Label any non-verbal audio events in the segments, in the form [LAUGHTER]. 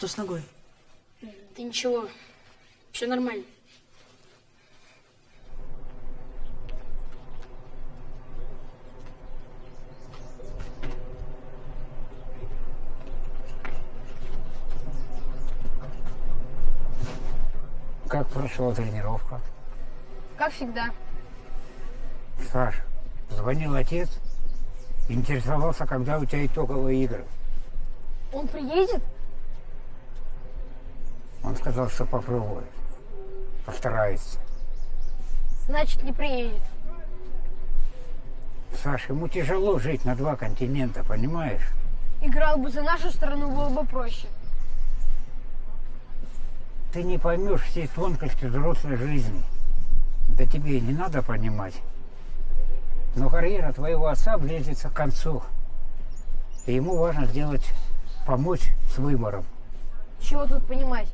Что с ногой? Да ничего, все нормально. Как прошла тренировка? Как всегда. Саш, звонил отец, интересовался, когда у тебя итоговые игры. Он приедет? Он сказал, что попробует. Постарается. Значит, не приедет. Саш, ему тяжело жить на два континента, понимаешь? Играл бы за нашу страну, было бы проще. Ты не поймешь всей тонкости взрослой жизни. Да тебе и не надо понимать. Но карьера твоего отца близится к концу. И ему важно сделать, помочь с выбором. Чего тут понимать?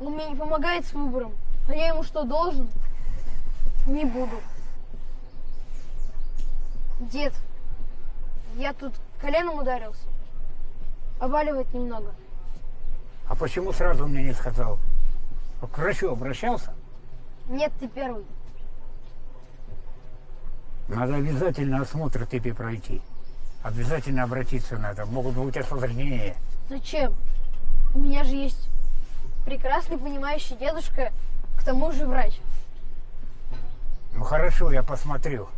Он мне не помогает с выбором. А я ему что, должен? Не буду. Дед, я тут коленом ударился. Обаливать немного. А почему сразу мне не сказал? К врачу обращался? Нет, ты первый. Надо обязательно осмотр тебе пройти. Обязательно обратиться надо. Могут быть осложнения. Зачем? У меня же есть прекрасный понимающий дедушка, к тому же врач. Ну хорошо, я посмотрю.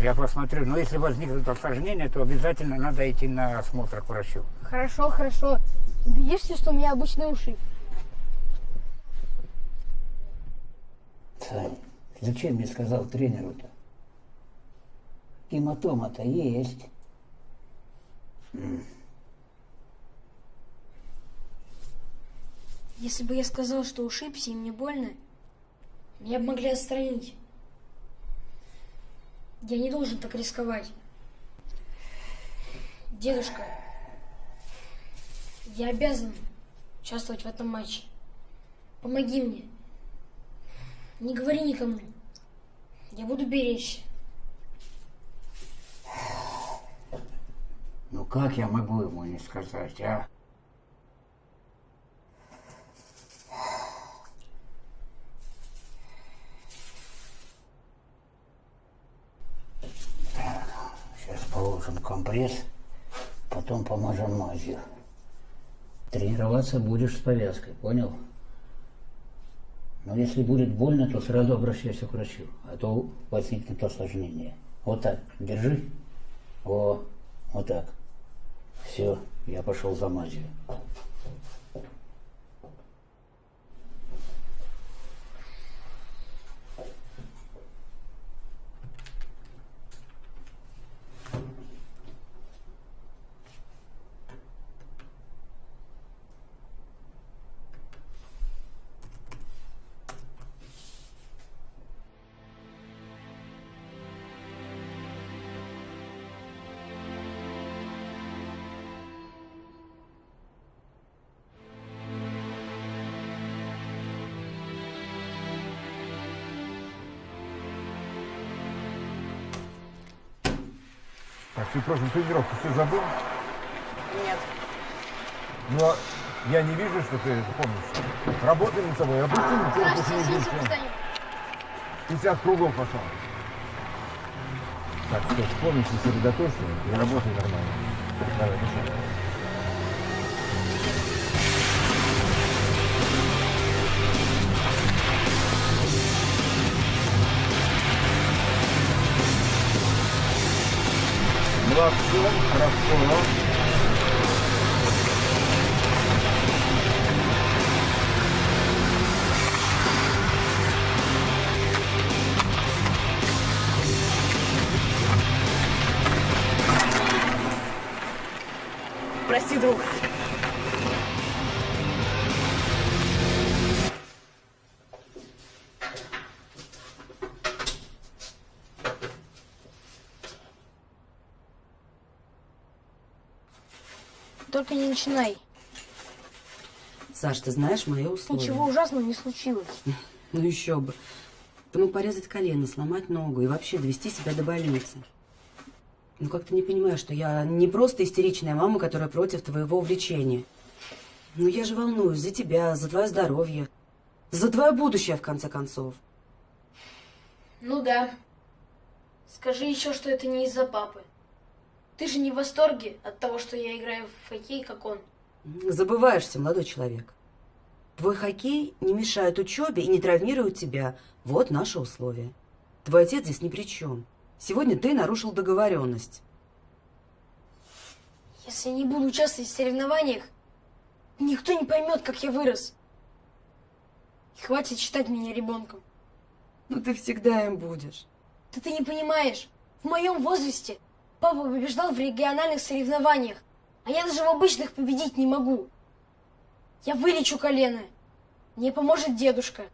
Я посмотрю. Но если возникнут осложнения, то обязательно надо идти на осмотр к врачу. Хорошо, хорошо. Убедишься, что у меня обычный ушиб. Сань, зачем мне сказал тренеру-то? Гематома-то есть. Если бы я сказал, что ушибся и мне больно, меня бы могли отстранить. Я не должен так рисковать. Дедушка, я обязан участвовать в этом матче. Помоги мне. Не говори никому. Я буду беречь. Ну как я могу ему не сказать, а? Так, сейчас положим компресс, потом помажем мазью. Тренироваться будешь с повязкой, понял? Но если будет больно, то сразу обращайся к врачу, а то возникнет осложнение. Вот так, держи. О, вот так. Все, я пошел за мазью. Ты прошлую тренировку все забыл? Нет. Ну, а я не вижу, что ты это помнишь. Работай над собой, опусти ничего после недельки. 50 кругов пошел. Так, все, вспомни, сосредоточься и работай нормально. Молодцы, хорошо. Прости, друг. Не начинай. Саш, ты знаешь мои условия? Ничего ужасного не случилось. [LAUGHS] Ну еще бы. Ты мог порезать колено, сломать ногу и вообще довести себя до больницы. Ну как ты не понимаешь, что я не просто истеричная мама, которая против твоего увлечения? Ну я же волнуюсь за тебя, за твое здоровье, за твое будущее, в конце концов. Ну да. Скажи еще, что это не из-за папы. Ты же не в восторге от того, что я играю в хоккей, как он. Забываешься, молодой человек. Твой хоккей не мешает учебе и не травмирует тебя. Вот наши условия. Твой отец здесь ни при чем. Сегодня ты нарушил договоренность. Если я не буду участвовать в соревнованиях, никто не поймет, как я вырос. И хватит считать меня ребенком. Ну ты всегда им будешь. Да ты не понимаешь, в моем возрасте папа побеждал в региональных соревнованиях, а я даже в обычных победить не могу. Я вылечу колено. Мне поможет дедушка.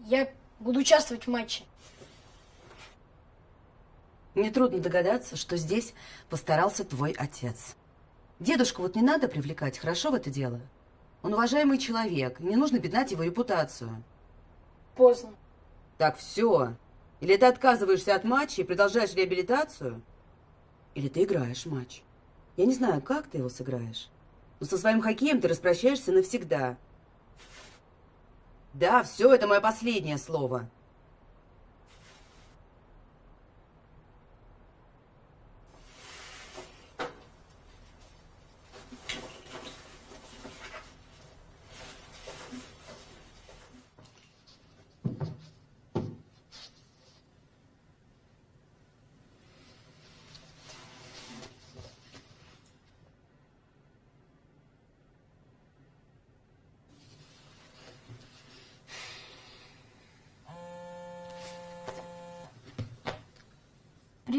Я буду участвовать в матче. Нетрудно догадаться, что здесь постарался твой отец. Дедушку вот не надо привлекать, хорошо в это дело? Он уважаемый человек, не нужно пятнать его репутацию. Поздно. Так, все. Или ты отказываешься от матча и продолжаешь реабилитацию, или ты играешь матч. Я не знаю, как ты его сыграешь, но со своим хоккеем ты распрощаешься навсегда. Да, все, это мое последнее слово.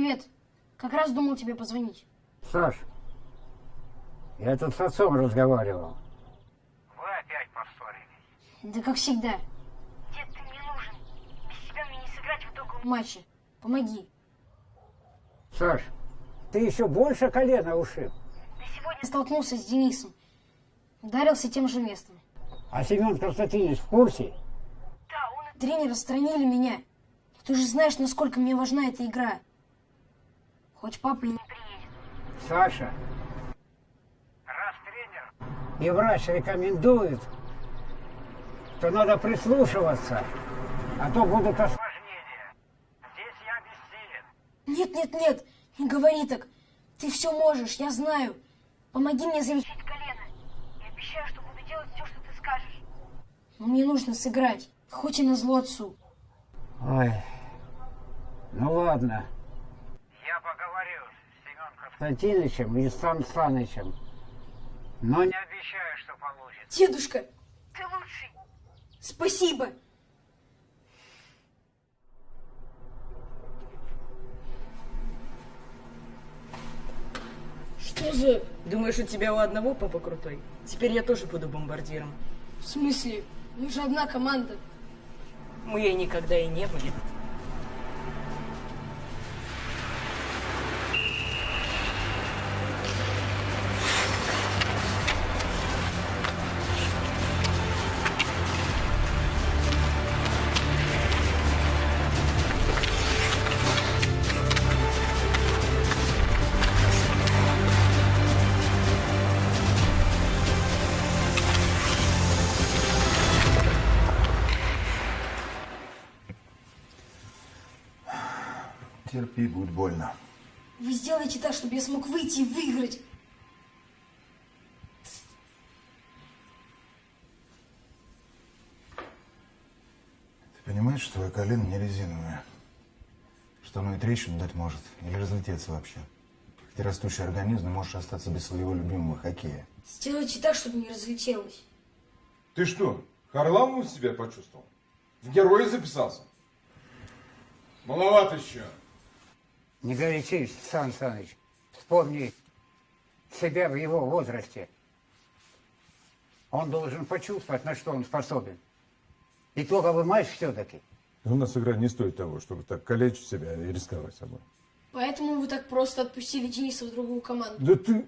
Привет. Как раз думал тебе позвонить. Саш, я тут с отцом разговаривал. Вы опять поссорились. Да как всегда. Дед, ты мне нужен. Без тебя мне не сыграть в итоговом матче. Помоги. Саш, ты еще больше колено ушиб. Ты сегодня... Столкнулся с Денисом. Ударился тем же местом. А Семен Константинович в курсе? Да, он и... Тренеры отстранили меня. Ты же знаешь, насколько мне важна эта игра. Хоть папа и не приедет. Саша, Раз тренер, и врач рекомендует, то надо прислушиваться, а то будут ос... осложнение. Здесь я бессилен. Нет, нет, нет, не говори так. Ты все можешь, я знаю. Помоги мне залечить. Колено. Я обещаю, что буду делать все, что ты скажешь. Но мне нужно сыграть, хоть и на зло отцу. Ой, ну ладно, Я поговорю с Семен Константиновичем и Сан Санычем. Но не Не обещаю, что получится. Дедушка, Ты лучший. спасибо. Что за... Думаешь, у тебя у одного папа крутой? Теперь я тоже буду бомбардиром. В смысле? Мы же одна команда. Мы ей никогда и не были. Терпи, будет больно. Вы сделаете так, чтобы я смог выйти и выиграть. Ты понимаешь, что твое колено не резиновое? Что оно и трещину дать может, или разлететься вообще. Ты растущий организм, можешь остаться без своего любимого хоккея. Сделайте так, чтобы не разлетелось. Ты что, Харламов себя почувствовал? В герои записался? Маловато еще. Не горячись, Сан Саныч. Вспомни себя в его возрасте. Он должен почувствовать, на что он способен. Итоговый матч все-таки. У нас игра не стоит того, чтобы так калечить себя и рисковать собой. Поэтому вы так просто отпустили Дениса в другую команду. Да ты...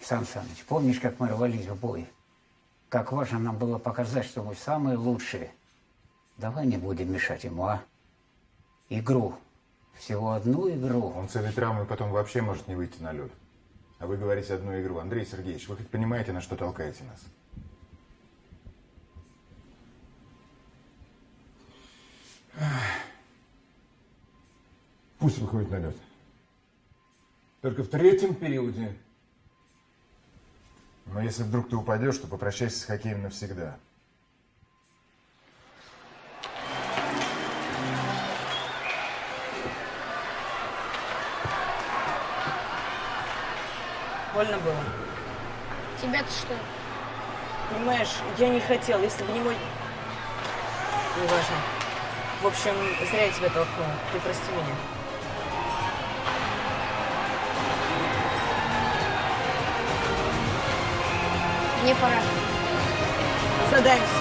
Сан Саныч, помнишь, как мы рвались в бой? Как важно нам было показать, что мы самые лучшие. Давай не будем мешать ему, а? Игру Всего одну игру. Он с этой травмой потом вообще может не выйти на лед. А вы говорите одну игру. Андрей Сергеевич, вы хоть понимаете, на что толкаете нас? Пусть выходит на лед. Только в третьем периоде. Но если вдруг ты упадешь, то попрощайся с хоккеем навсегда. Больно было. Тебя-то что? Понимаешь, я не хотел, если бы не мой... Неважно. В общем, зря я тебя толкнул. Ты прости меня. Мне пора. Задаемся.